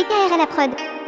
DKR à la prod.